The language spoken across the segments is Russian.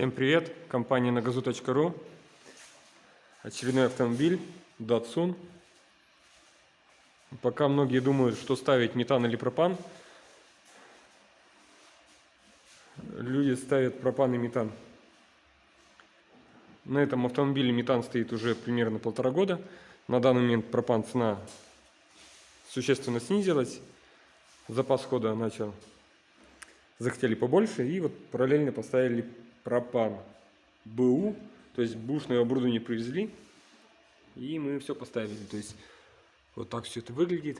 Всем привет! Компания нагазу.ру Очередной автомобиль Datsun. Пока многие думают, что ставить метан или пропан, люди ставят пропан и метан. На этом автомобиле метан стоит уже примерно полтора года. На данный момент пропан цена существенно снизилась. Запас хода начал. Захотели побольше и вот параллельно поставили пропан БУ, то есть бушное оборудование привезли, и мы все поставили. То есть вот так все это выглядит.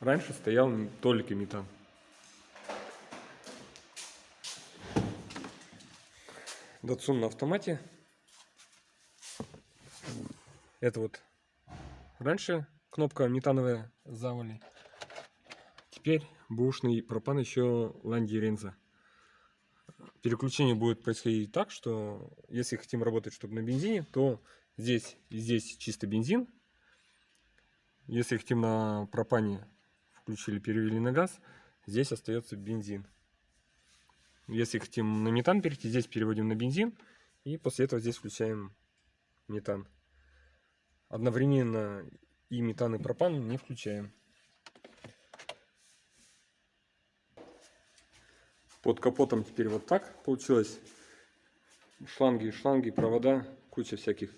Раньше стоял только метан. Датсун на автомате. Это вот раньше кнопка метановая завали. Теперь бушный пропан еще Ланди Ренза. Переключение будет происходить так, что если хотим работать, чтобы на бензине, то здесь здесь чисто бензин. Если хотим на пропане, включили, перевели на газ, здесь остается бензин. Если хотим на метан перейти, здесь переводим на бензин. И после этого здесь включаем метан. Одновременно и метан, и пропан не включаем. Под капотом теперь вот так получилось. Шланги, шланги, провода, куча всяких.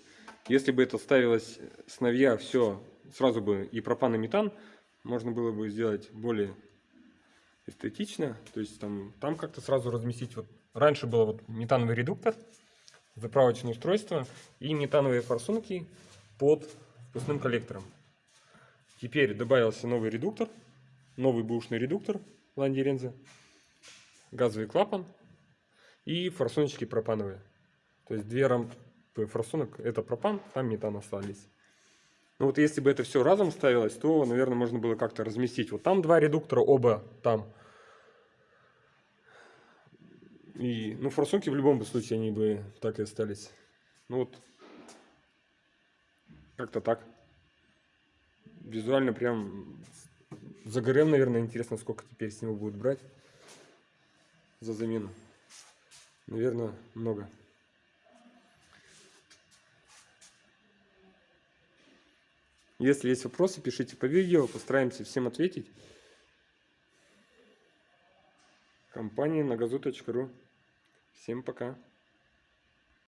Если бы это ставилось с новья, все, сразу бы и пропан, и метан, можно было бы сделать более эстетично. То есть там, там как-то сразу разместить. Вот раньше было вот метановый редуктор, заправочное устройство и метановые форсунки под впускным коллектором. Теперь добавился новый редуктор, новый бушный редуктор Ланди Ренза газовый клапан и форсуночки пропановые. То есть две рампы форсунок это пропан, там метан остались. Ну вот если бы это все разом ставилось, то, наверное, можно было как-то разместить. Вот там два редуктора, оба там. И, ну, форсунки в любом случае, они бы так и остались. Ну вот, как-то так. Визуально прям загорел, наверное, интересно, сколько теперь с него будет брать за замену? Наверное, много. Если есть вопросы, пишите по видео, постараемся всем ответить. Компания на газу.ру. Всем пока.